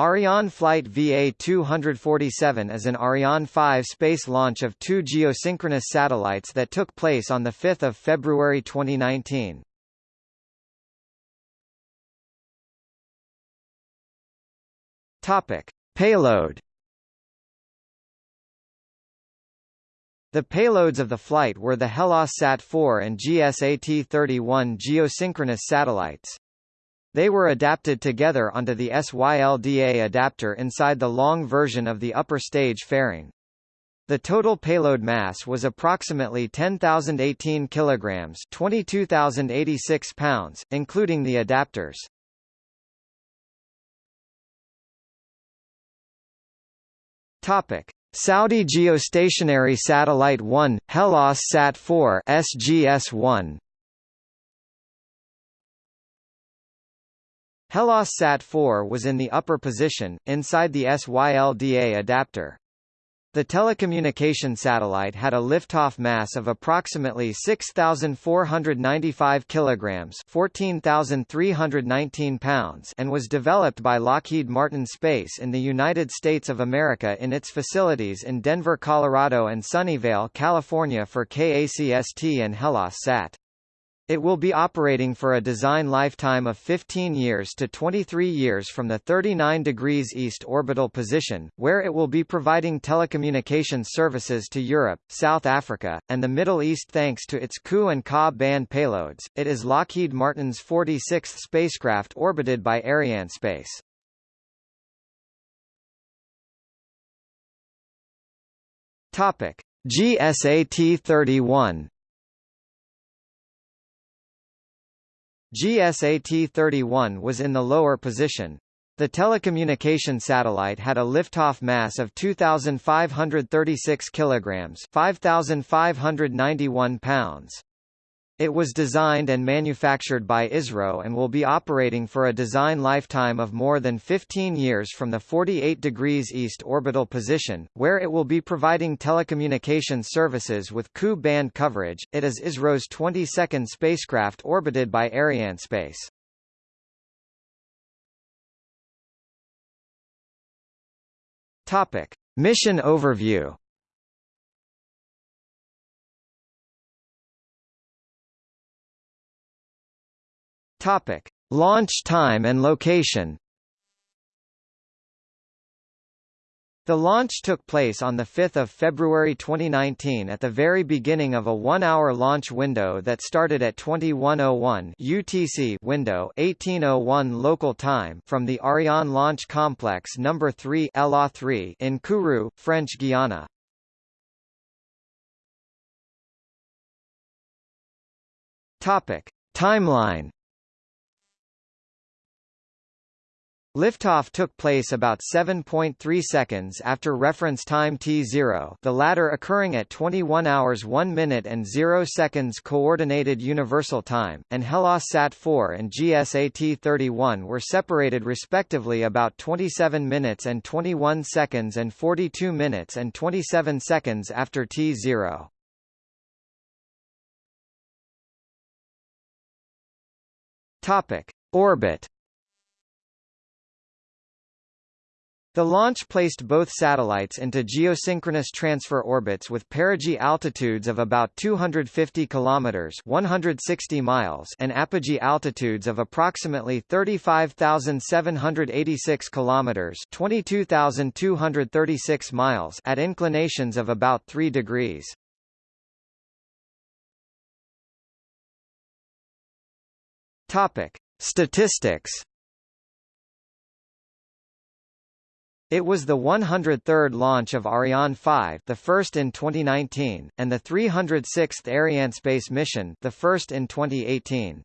Ariane flight VA-247 is an Ariane 5 space launch of two geosynchronous satellites that took place on 5 February 2019. Topic. Payload The payloads of the flight were the HellasSat-4 and GSAT-31 geosynchronous satellites. They were adapted together onto the SYLDA adapter inside the long version of the upper stage fairing. The total payload mass was approximately 10,018 kilograms, 22,086 pounds, including the adapters. Topic: Saudi Geostationary Satellite 1, Hellas Sat 4 SGS-1 HellasSat-4 was in the upper position, inside the SYLDA adapter. The telecommunication satellite had a liftoff mass of approximately 6,495 kilograms (14,319 pounds) and was developed by Lockheed Martin Space in the United States of America in its facilities in Denver, Colorado and Sunnyvale, California for KACST and HellasSat. It will be operating for a design lifetime of 15 years to 23 years from the 39 degrees east orbital position, where it will be providing telecommunications services to Europe, South Africa, and the Middle East thanks to its Ku and Ka band payloads. It is Lockheed Martin's 46th spacecraft orbited by Arianespace. Topic: GSAT-31 GSAT-31 was in the lower position. The telecommunication satellite had a liftoff mass of 2,536 kilograms, 5,591 pounds. It was designed and manufactured by ISRO and will be operating for a design lifetime of more than 15 years from the 48 degrees east orbital position, where it will be providing telecommunications services with Ku band coverage. It is ISRO's 22nd spacecraft orbited by Arianespace. Topic: Mission overview. Topic: Launch time and location. The launch took place on 5 February 2019 at the very beginning of a one-hour launch window that started at 2101 UTC window 1801 local time from the Ariane Launch Complex No. 3 LA3 in Kourou, French Guiana. Topic: Timeline Liftoff took place about 7.3 seconds after reference time T0 the latter occurring at 21 hours 1 minute and 0 seconds Coordinated Universal Time, and HellasSat-4 and GSAT-31 were separated respectively about 27 minutes and 21 seconds and 42 minutes and 27 seconds after T0. Topic. Orbit The launch placed both satellites into geosynchronous transfer orbits with perigee altitudes of about 250 kilometers (160 miles) and apogee altitudes of approximately 35,786 kilometers (22,236 miles) at inclinations of about 3 degrees. Topic: Statistics It was the 103rd launch of Ariane 5, the first in 2019, and the 306th Arianespace mission, the first in 2018.